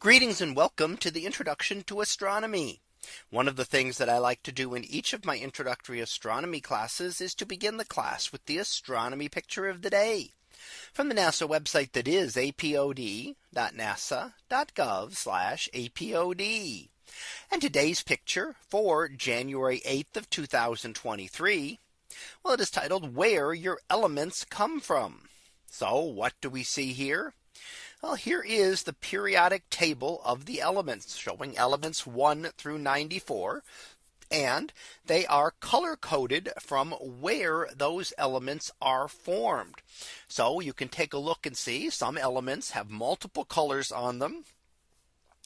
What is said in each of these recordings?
Greetings and welcome to the introduction to astronomy. One of the things that I like to do in each of my introductory astronomy classes is to begin the class with the astronomy picture of the day from the NASA website that is apod.nasa.gov apod. And today's picture for January 8th of 2023. Well, it is titled where your elements come from. So what do we see here? Well, here is the periodic table of the elements showing elements 1 through 94. And they are color coded from where those elements are formed. So you can take a look and see some elements have multiple colors on them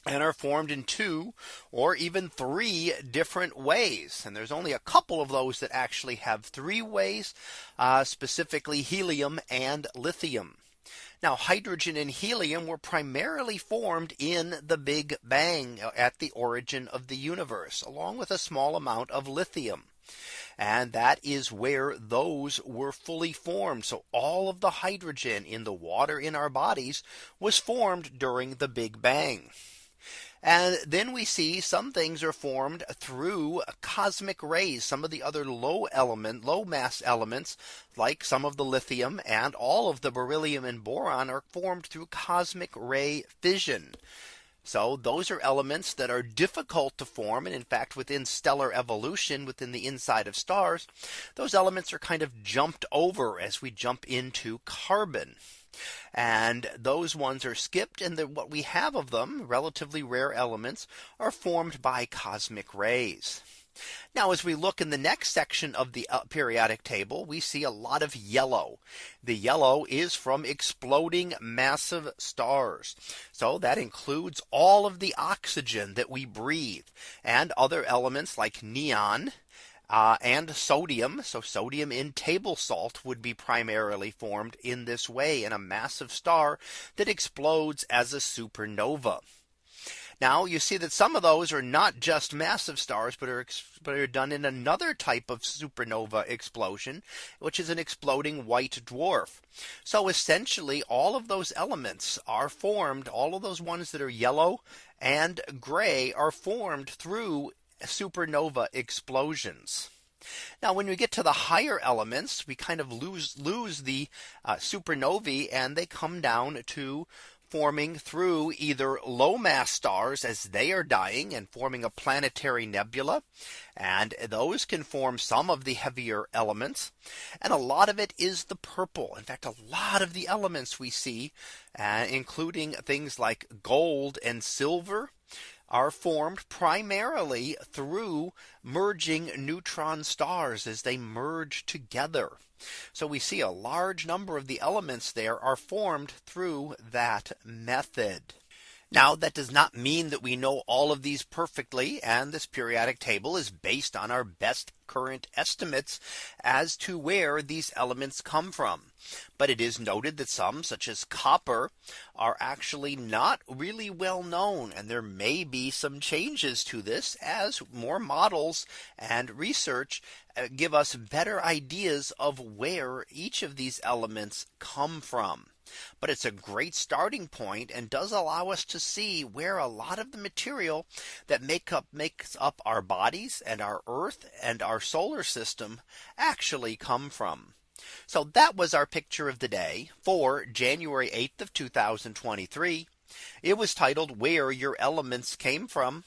and are formed in two or even three different ways. And there's only a couple of those that actually have three ways, uh, specifically helium and lithium. Now hydrogen and helium were primarily formed in the Big Bang uh, at the origin of the universe, along with a small amount of lithium. And that is where those were fully formed. So all of the hydrogen in the water in our bodies was formed during the Big Bang. And then we see some things are formed through cosmic rays. Some of the other low element, low mass elements, like some of the lithium and all of the beryllium and boron are formed through cosmic ray fission. So those are elements that are difficult to form. And in fact, within stellar evolution within the inside of stars, those elements are kind of jumped over as we jump into carbon. And those ones are skipped and the, what we have of them relatively rare elements are formed by cosmic rays. Now as we look in the next section of the uh, periodic table, we see a lot of yellow. The yellow is from exploding massive stars. So that includes all of the oxygen that we breathe and other elements like neon uh, and sodium. So sodium in table salt would be primarily formed in this way in a massive star that explodes as a supernova. Now you see that some of those are not just massive stars, but are but are done in another type of supernova explosion, which is an exploding white dwarf. So essentially all of those elements are formed, all of those ones that are yellow and gray are formed through supernova explosions. Now when we get to the higher elements, we kind of lose lose the uh, supernovae and they come down to forming through either low mass stars as they are dying and forming a planetary nebula. And those can form some of the heavier elements. And a lot of it is the purple. In fact, a lot of the elements we see, uh, including things like gold and silver are formed primarily through merging neutron stars as they merge together. So we see a large number of the elements there are formed through that method. Now that does not mean that we know all of these perfectly. And this periodic table is based on our best current estimates as to where these elements come from. But it is noted that some such as copper are actually not really well known. And there may be some changes to this as more models and research uh, give us better ideas of where each of these elements come from. But it's a great starting point and does allow us to see where a lot of the material that make up makes up our bodies and our earth and our solar system actually come from. So that was our picture of the day for January 8th of 2023. It was titled where your elements came from.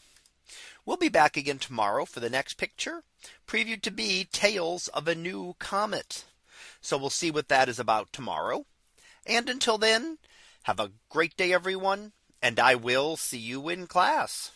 We'll be back again tomorrow for the next picture previewed to be Tails of a New Comet. So we'll see what that is about tomorrow. And until then, have a great day, everyone. And I will see you in class.